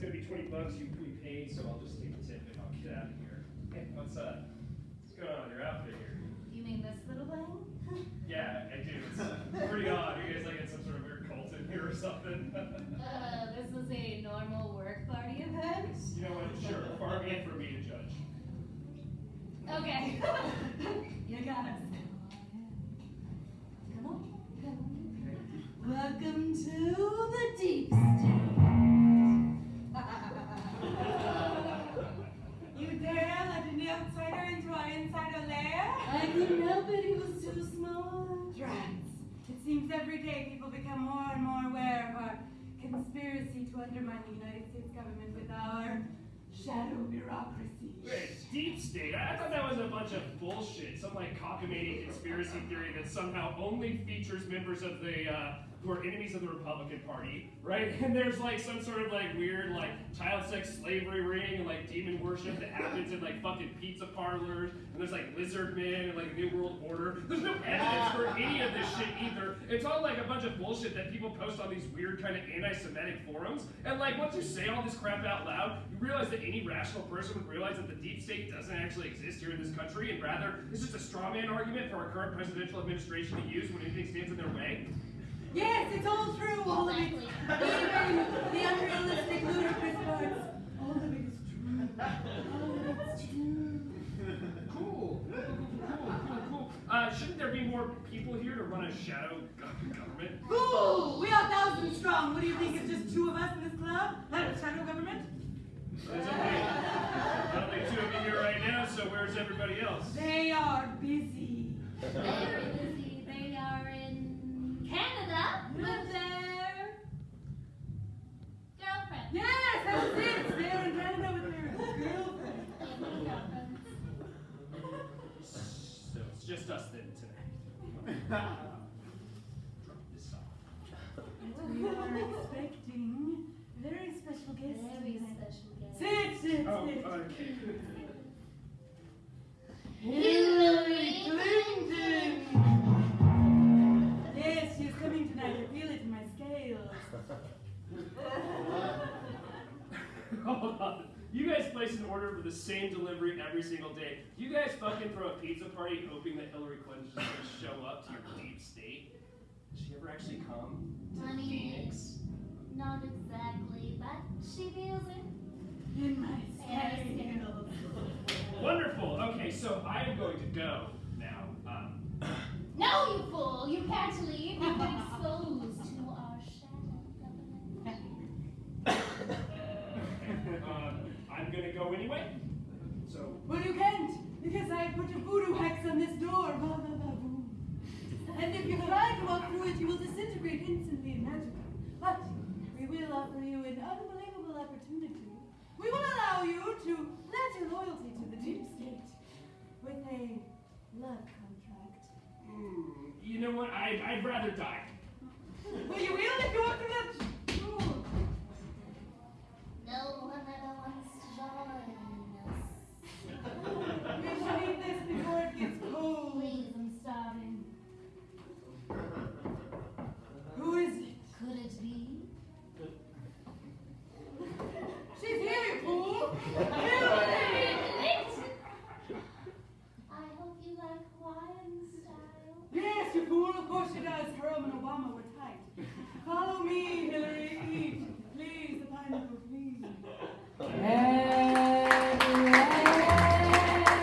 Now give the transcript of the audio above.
bucks you prepaid, so I'll just take the tip and I'll get out of here. Hey, what's up? What's going on with your outfit here? You mean this little thing? Yeah, I do. It's pretty odd. Are you guys like in some sort of weird cult in here or something? uh, this is a normal work party event? you know what? Sure. Far be it for me to judge. Okay. you got us. Come on. Come on. Welcome to day people become more and more aware of our conspiracy to undermine the United States government with our shadow bureaucracy. Wait, deep state? I thought that was a bunch of bullshit. Some like cockamamie conspiracy theory that somehow only features members of the uh, who are enemies of the Republican Party, right? And there's like some sort of like weird like child sex slavery ring and like demon worship that happens in like fucking pizza parlors. And there's like lizard men and like new world order. There's no evidence for any of this shit either. It's all like a bunch of bullshit that people post on these weird kind of anti-Semitic forums. And like once you say all this crap out loud, you realize that any rational person would realize that the deep state doesn't actually exist here in this country, and rather it's just a straw man argument for our current presidential administration to use when anything stands in their way. Yes, it's all true, all of it. Even the unrealistic, ludicrous parts. All of it is true. All of it's true. Cool. Cool, cool, cool, cool. Uh, shouldn't there be more people here to run a shadow government? Fool! We are thousands strong. What do you think? It's just two of us in this club? Not a shadow government? There's only, only two of you here right now, so where's everybody else? They are busy. Very busy. They are in Canada with it's just us then tonight. Drop this off. We are expecting very special guests. Very tonight. special guest. Sit, sit, Oh, sit. okay. Hillary Clinton. Yes, she's coming tonight. I feel it in my scales. Hold on. You guys place an order for the same delivery every single day. You guys fucking throw a pizza party hoping that Hillary Clinton's just gonna show up to your deep state? Does she ever actually come to I Phoenix? Not exactly, but she feels it. In my Very. Wonderful. Okay, so I am going to go now. Um, No, you fool! You can't leave. You've I'm gonna go anyway. So Well, you can't, because I put a voodoo hex on this door. Ba, ba, ba, boom. And if you try to walk through it, you will disintegrate instantly and magically. But we will offer you an unbelievable opportunity. We will allow you to pledge your loyalty to the deep state with a love contract. mm, you know what? I'd, I'd rather die. Well, you will if you walk through